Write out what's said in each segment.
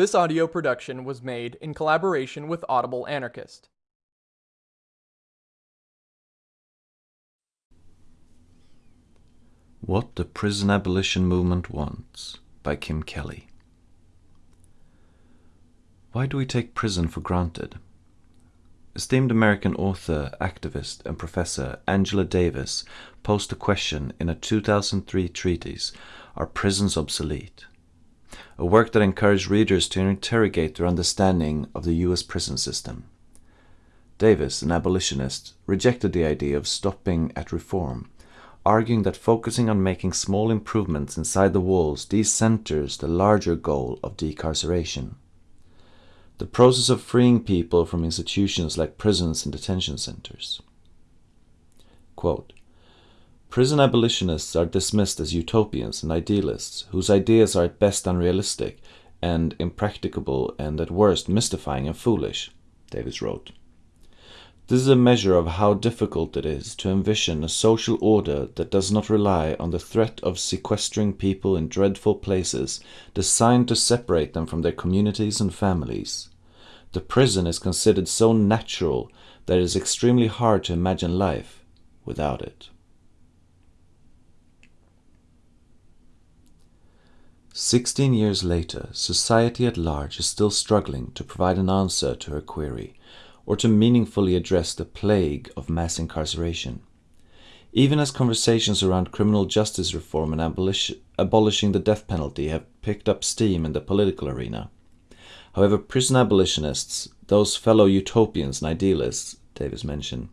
This audio production was made in collaboration with Audible Anarchist. What the Prison Abolition Movement Wants by Kim Kelly. Why do we take prison for granted? Esteemed American author, activist, and professor Angela Davis posed a question in a 2003 treatise Are Prisons Obsolete? A work that encouraged readers to interrogate their understanding of the US prison system. Davis, an abolitionist, rejected the idea of stopping at reform arguing that focusing on making small improvements inside the walls decenters the larger goal of decarceration. The process of freeing people from institutions like prisons and detention centers. Quote, Prison abolitionists are dismissed as utopians and idealists whose ideas are at best unrealistic and impracticable and at worst mystifying and foolish, Davis wrote. This is a measure of how difficult it is to envision a social order that does not rely on the threat of sequestering people in dreadful places designed to separate them from their communities and families. The prison is considered so natural that it is extremely hard to imagine life without it. Sixteen years later, society at large is still struggling to provide an answer to her query or to meaningfully address the plague of mass incarceration. Even as conversations around criminal justice reform and abolish abolishing the death penalty have picked up steam in the political arena. However, prison abolitionists, those fellow utopians and idealists, Davis mentioned,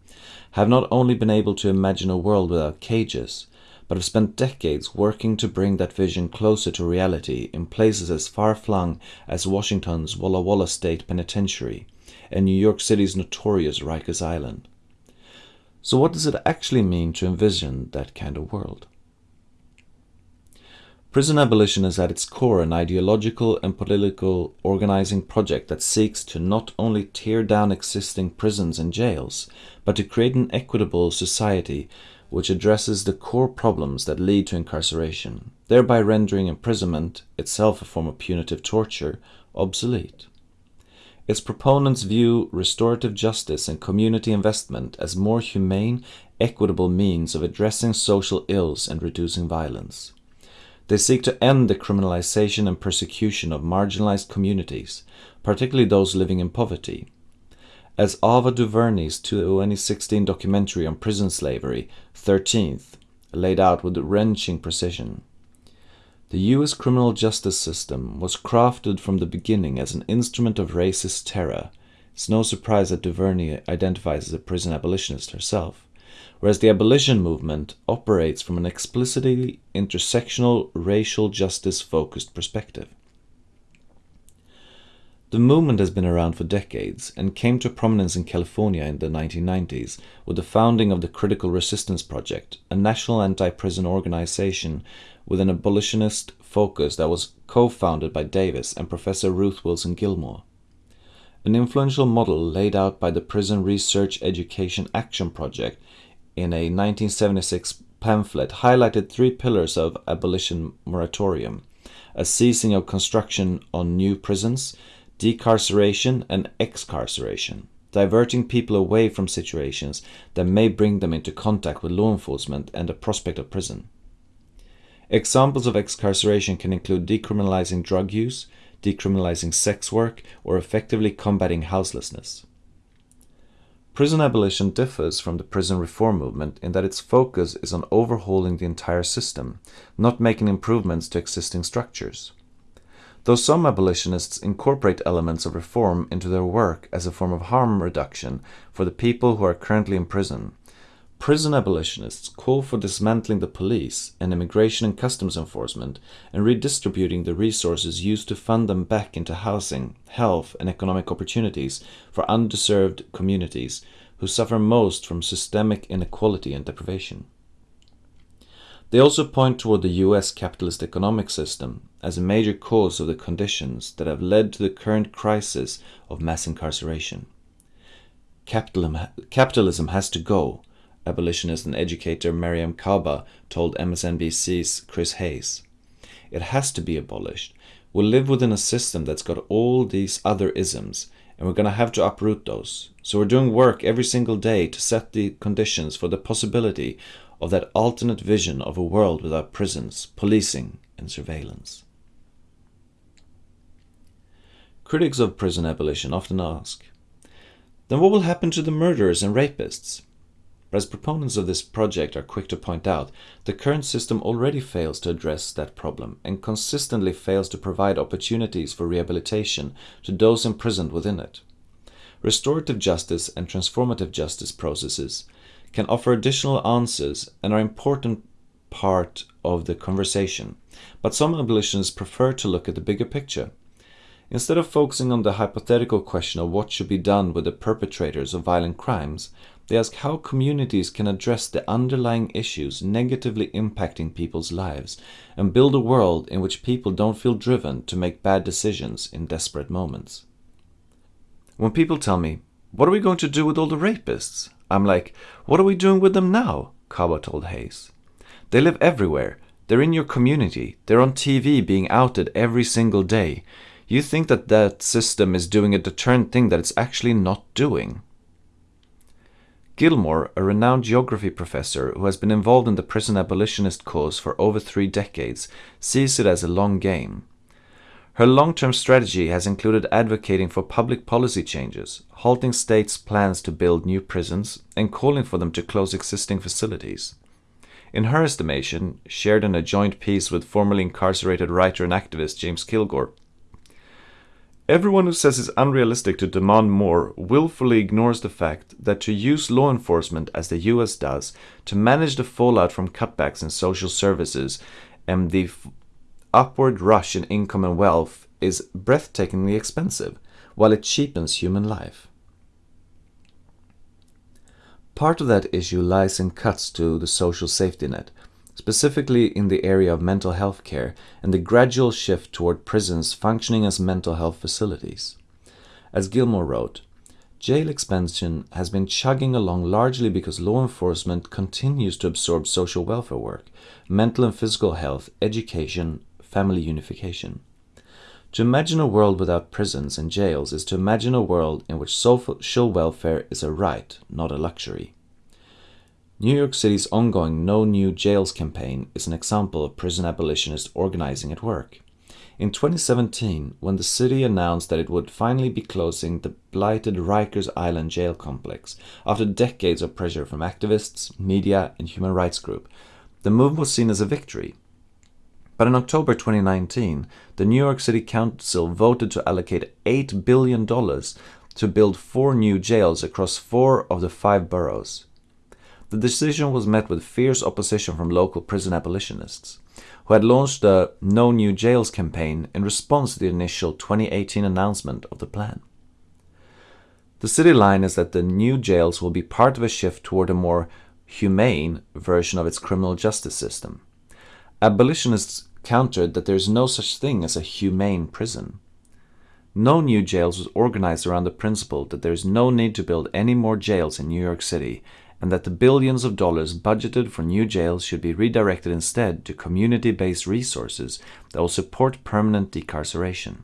have not only been able to imagine a world without cages, but have spent decades working to bring that vision closer to reality in places as far-flung as Washington's Walla Walla State Penitentiary and New York City's notorious Rikers Island. So what does it actually mean to envision that kind of world? Prison abolition is at its core an ideological and political organizing project that seeks to not only tear down existing prisons and jails, but to create an equitable society which addresses the core problems that lead to incarceration, thereby rendering imprisonment, itself a form of punitive torture, obsolete. Its proponents view restorative justice and community investment as more humane, equitable means of addressing social ills and reducing violence. They seek to end the criminalization and persecution of marginalized communities, particularly those living in poverty. As Ava DuVernay's 2016 documentary on prison slavery, 13th, laid out with wrenching precision. The US criminal justice system was crafted from the beginning as an instrument of racist terror. It's no surprise that DuVernay identifies as a prison abolitionist herself, whereas the abolition movement operates from an explicitly intersectional racial justice focused perspective. The movement has been around for decades and came to prominence in California in the 1990s with the founding of the Critical Resistance Project, a national anti-prison organization with an abolitionist focus that was co-founded by Davis and Professor Ruth Wilson Gilmore. An influential model laid out by the Prison Research Education Action Project in a 1976 pamphlet highlighted three pillars of abolition moratorium, a ceasing of construction on new prisons, decarceration and excarceration, diverting people away from situations that may bring them into contact with law enforcement and the prospect of prison. Examples of excarceration can include decriminalizing drug use, decriminalizing sex work, or effectively combating houselessness. Prison abolition differs from the prison reform movement in that its focus is on overhauling the entire system, not making improvements to existing structures. Though some abolitionists incorporate elements of reform into their work as a form of harm reduction for the people who are currently in prison, prison abolitionists call for dismantling the police and immigration and customs enforcement and redistributing the resources used to fund them back into housing, health and economic opportunities for undeserved communities who suffer most from systemic inequality and deprivation. They also point toward the US capitalist economic system as a major cause of the conditions that have led to the current crisis of mass incarceration. Capitalism, has to go, abolitionist and educator Mariame Kaba told MSNBC's Chris Hayes. It has to be abolished will live within a system that's got all these other isms, and we're going to have to uproot those. So we're doing work every single day to set the conditions for the possibility of that alternate vision of a world without prisons, policing, and surveillance. Critics of prison abolition often ask, then what will happen to the murderers and rapists? But as proponents of this project are quick to point out, the current system already fails to address that problem and consistently fails to provide opportunities for rehabilitation to those imprisoned within it. Restorative justice and transformative justice processes can offer additional answers and are important part of the conversation, but some abolitionists prefer to look at the bigger picture. Instead of focusing on the hypothetical question of what should be done with the perpetrators of violent crimes, they ask how communities can address the underlying issues negatively impacting people's lives and build a world in which people don't feel driven to make bad decisions in desperate moments. When people tell me, What are we going to do with all the rapists? I'm like, What are we doing with them now? Kaba told Hayes. They live everywhere. They're in your community. They're on TV being outed every single day. You think that that system is doing a deterrent thing that it's actually not doing. Gilmore, a renowned geography professor who has been involved in the prison abolitionist cause for over three decades, sees it as a long game. Her long-term strategy has included advocating for public policy changes, halting states' plans to build new prisons, and calling for them to close existing facilities. In her estimation, shared in a joint piece with formerly incarcerated writer and activist James Kilgore, Everyone who says it's unrealistic to demand more willfully ignores the fact that to use law enforcement as the US does to manage the fallout from cutbacks in social services and the upward rush in income and wealth is breathtakingly expensive, while it cheapens human life. Part of that issue lies in cuts to the social safety net, specifically in the area of mental health care and the gradual shift toward prisons functioning as mental health facilities. As Gilmore wrote, jail expansion has been chugging along largely because law enforcement continues to absorb social welfare work, mental and physical health, education, family unification. To imagine a world without prisons and jails is to imagine a world in which social welfare is a right, not a luxury. New York City's ongoing No New Jails campaign is an example of prison abolitionists organizing at work. In 2017, when the city announced that it would finally be closing the blighted Rikers Island jail complex after decades of pressure from activists, media, and human rights groups, the move was seen as a victory. But in October 2019, the New York City Council voted to allocate $8 billion to build four new jails across four of the five boroughs. The decision was met with fierce opposition from local prison abolitionists, who had launched the No New Jails campaign in response to the initial 2018 announcement of the plan. The city line is that the new jails will be part of a shift toward a more humane version of its criminal justice system. Abolitionists countered that there is no such thing as a humane prison. No new jails was organized around the principle that there is no need to build any more jails in New York City and that the billions of dollars budgeted for new jails should be redirected instead to community-based resources that will support permanent decarceration.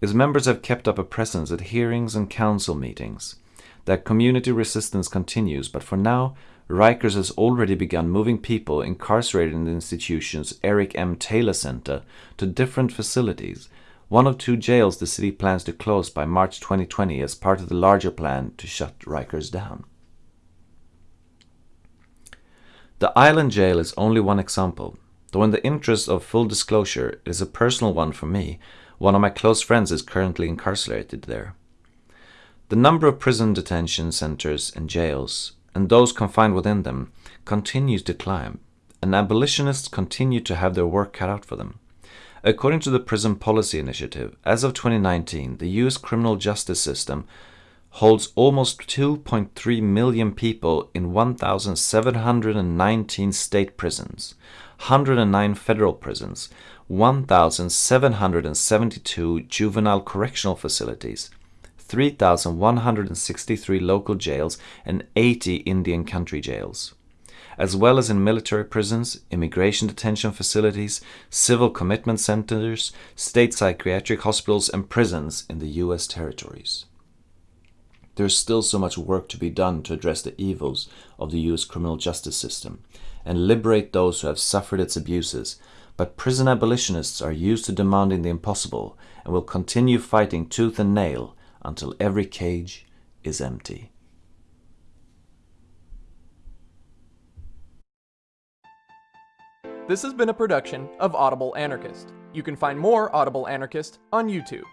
Its members have kept up a presence at hearings and council meetings. That community resistance continues, but for now, Rikers has already begun moving people incarcerated in the institution's Eric M. Taylor Center to different facilities, one of two jails the city plans to close by March 2020 as part of the larger plan to shut Rikers down. The island jail is only one example, though in the interest of full disclosure, it is a personal one for me. One of my close friends is currently incarcerated there. The number of prison detention centers and jails, and those confined within them, continues to climb, and abolitionists continue to have their work cut out for them. According to the Prison Policy Initiative, as of 2019, the US criminal justice system holds almost 2.3 million people in 1,719 state prisons, 109 federal prisons, 1,772 juvenile correctional facilities, 3,163 local jails, and 80 Indian country jails. as well as in military prisons, immigration detention facilities, civil commitment centers, state psychiatric hospitals, and prisons in the US territories. There is still so much work to be done to address the evils of the US criminal justice system and liberate those who have suffered its abuses, but prison abolitionists are used to demanding the impossible and will continue fighting tooth and nail until every cage is empty. This has been a production of Audible Anarchist. You can find more Audible Anarchist on YouTube.